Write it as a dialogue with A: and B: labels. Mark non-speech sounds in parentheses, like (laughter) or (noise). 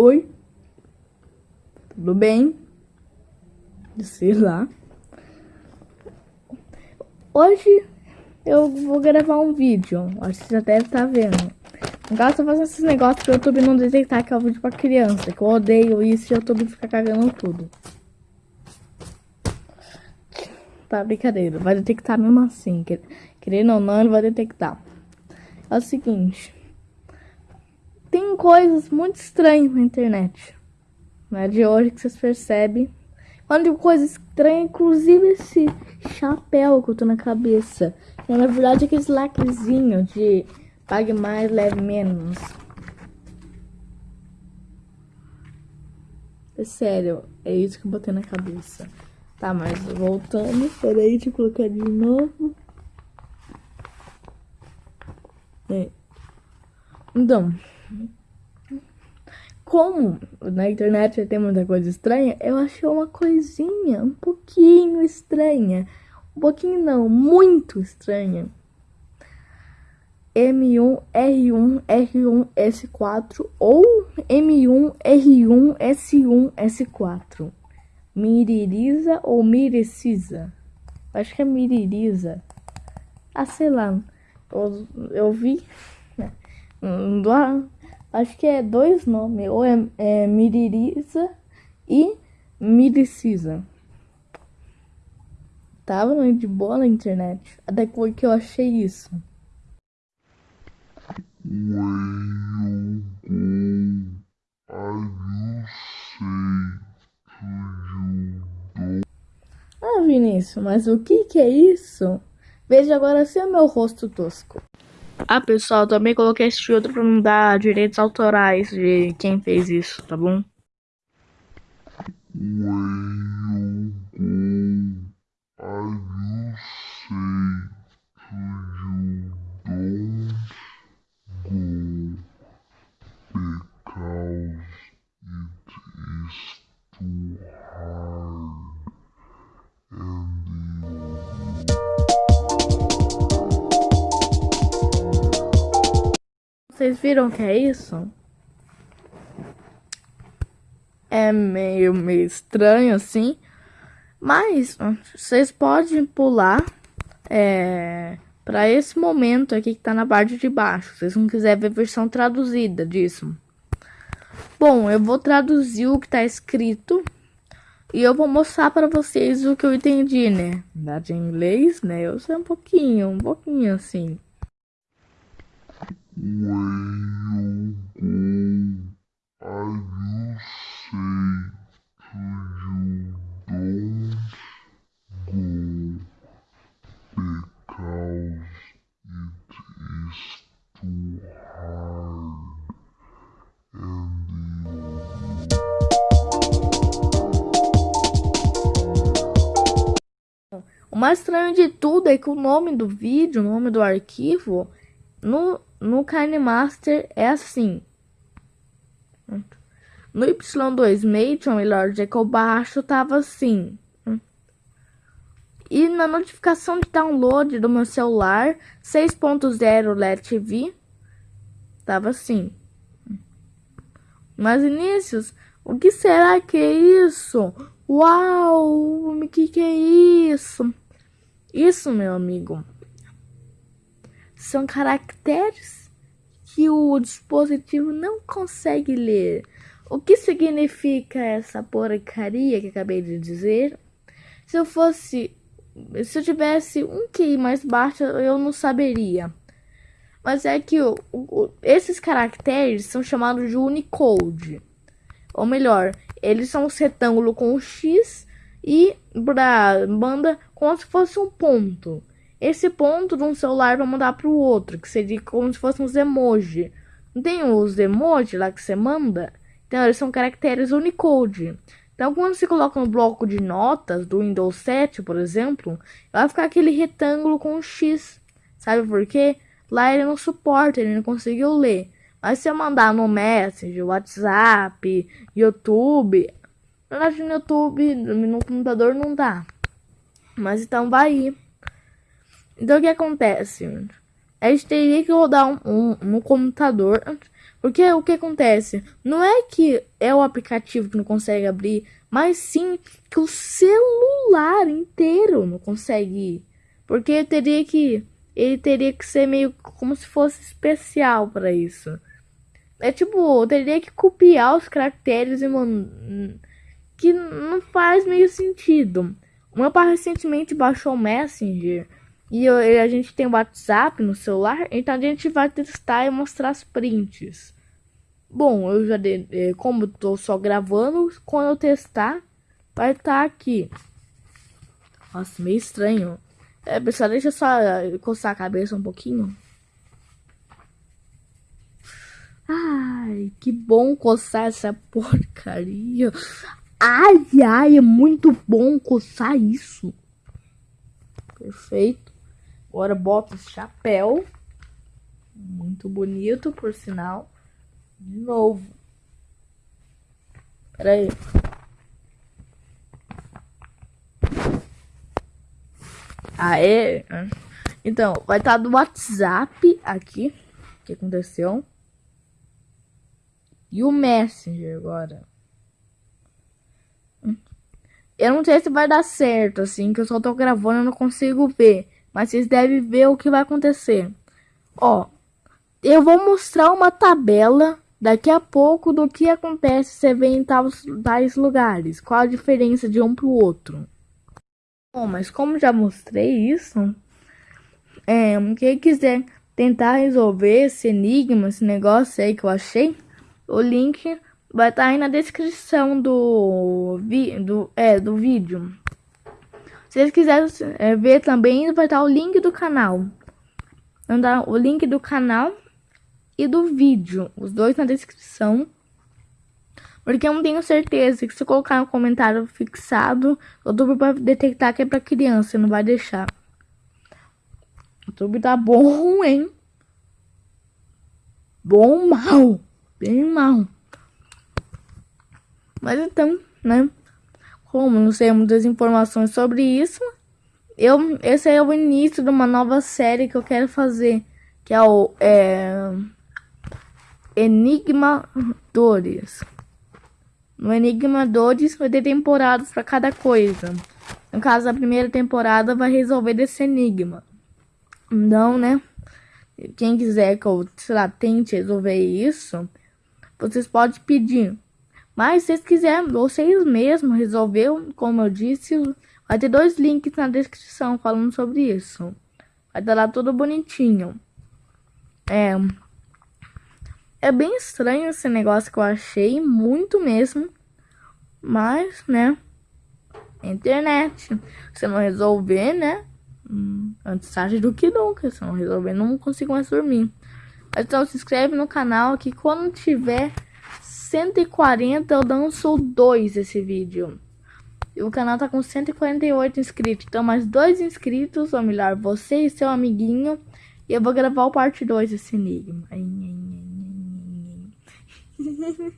A: Oi? Tudo bem? Sei lá. Hoje eu vou gravar um vídeo. Acho que já deve estar tá vendo. No caso, eu tô fazendo esses negócios pro YouTube não detectar que é um vídeo pra criança. Que eu odeio isso e o YouTube fica cagando tudo. Tá, brincadeira. Vai detectar mesmo assim. Querendo ou não, ele vai detectar. É o seguinte coisas muito estranhas na internet. Não é de hoje que vocês percebem. Quando digo coisa estranha, inclusive esse chapéu que eu tô na cabeça. É, na verdade, aquele lacrezinho de pague mais, leve menos. É sério, é isso que eu botei na cabeça. Tá, mas voltando, peraí, deixa eu colocar de novo. É. Então, como na internet tem muita coisa estranha, eu achei uma coisinha um pouquinho estranha. Um pouquinho não, muito estranha. M1R1R1S4 ou M1R1S1S4. Miririza ou Mirecisa? Acho que é Miririza. Ah, sei lá. Eu, eu vi. Né? Acho que é dois nomes, ou é, é Miririza e Miricisa. Tava de boa na internet, até que eu achei isso. Ah, Vinícius, mas o que que é isso? Veja agora se é meu rosto tosco. Ah, pessoal, também coloquei esse filtro pra não dar direitos autorais de quem fez isso, tá bom? Vocês viram que é isso? É meio, meio estranho assim. Mas vocês podem pular é, para esse momento aqui que tá na parte de baixo. Se vocês não quiserem ver a versão traduzida disso. Bom, eu vou traduzir o que tá escrito. E eu vou mostrar para vocês o que eu entendi, né? Da de inglês, né? Eu sei um pouquinho, um pouquinho assim. O mais estranho de tudo é que o nome do vídeo, o nome do arquivo, no no KineMaster é assim. No Y2 Matron e Lord Echo baixo tava assim. E na notificação de download do meu celular 6.0 LED TV tava assim. Mas inícios, o que será que é isso? Uau, o que que é isso? Isso, meu amigo, são caracteres que o dispositivo não consegue ler. O que significa essa porcaria que acabei de dizer? Se eu fosse. Se eu tivesse um QI mais baixo, eu não saberia. Mas é que o, o, esses caracteres são chamados de Unicode. Ou melhor, eles são um retângulo com X e para banda como se fosse um ponto esse ponto de um celular para mandar para o outro, que seria como se fossem uns emoji. Não tem os emoji lá que você manda? Então, eles são caracteres Unicode. Então, quando você coloca no bloco de notas do Windows 7, por exemplo, vai ficar aquele retângulo com um X. Sabe por quê? Lá ele não suporta, ele não conseguiu ler. Mas se eu mandar no Messenger, WhatsApp, YouTube, na verdade no YouTube, no computador não dá. Mas então vai ir. Então o que acontece? a gente teria que rodar um, um, computador. Porque o que acontece? Não é que é o aplicativo que não consegue abrir, mas sim que o celular inteiro não consegue. Porque teria que. Ele teria que ser meio como se fosse especial para isso. É tipo, teria que copiar os caracteres e que não faz meio sentido. O meu pai recentemente baixou o Messenger e eu, a gente tem o WhatsApp no celular, então a gente vai testar e mostrar as prints. Bom, eu já de, é, como eu tô só gravando, quando eu testar, vai estar tá aqui. Nossa, meio estranho. É, pessoal, deixa eu só eh, coçar a cabeça um pouquinho. Ai, que bom coçar essa (laughs) porcaria. Ai, ai, é muito bom coçar isso. Perfeito. Agora bota o chapéu. Muito bonito, por sinal. De novo. Pera aí. Aê. Então, vai estar tá do WhatsApp aqui. O que aconteceu? E o Messenger agora. Eu não sei se vai dar certo, assim, que eu só tô gravando e não consigo ver. Mas vocês devem ver o que vai acontecer. Ó, eu vou mostrar uma tabela daqui a pouco do que acontece se você vê em tais, tais lugares. Qual a diferença de um pro outro. Bom, mas como já mostrei isso, é, quem quiser tentar resolver esse enigma, esse negócio aí que eu achei, o link vai estar tá aí na descrição do, vi, do, é, do vídeo. Vocês quiserem é, ver também, vai estar o link do canal. Andar o link do canal e do vídeo, os dois na descrição. Porque eu não tenho certeza que se colocar um comentário fixado, o YouTube vai detectar que é pra criança não vai deixar. O YouTube tá bom, hein? Bom mal. Bem mal. Mas então, né? Como não sei muitas informações sobre isso, eu, esse é o início de uma nova série que eu quero fazer, que é o é, Enigma Dores. No Enigma Dores vai ter temporadas para cada coisa. No caso, a primeira temporada vai resolver desse enigma. Então, né? Quem quiser que eu, sei lá, tente resolver isso, vocês podem pedir. Mas se quiserem, vocês mesmos resolver, como eu disse, vai ter dois links na descrição falando sobre isso. Vai estar lá tudo bonitinho. É, é bem estranho esse negócio que eu achei, muito mesmo. Mas, né, internet. Se não resolver, né, hum, antes tarde do que nunca. Se não resolver, não consigo mais dormir. Então se inscreve no canal que quando tiver 140 eu danço dois esse vídeo. E o canal tá com 148 inscritos. Então mais dois inscritos, ou melhor, você e seu amiguinho. E eu vou gravar o parte 2 desse enigma. (laughs)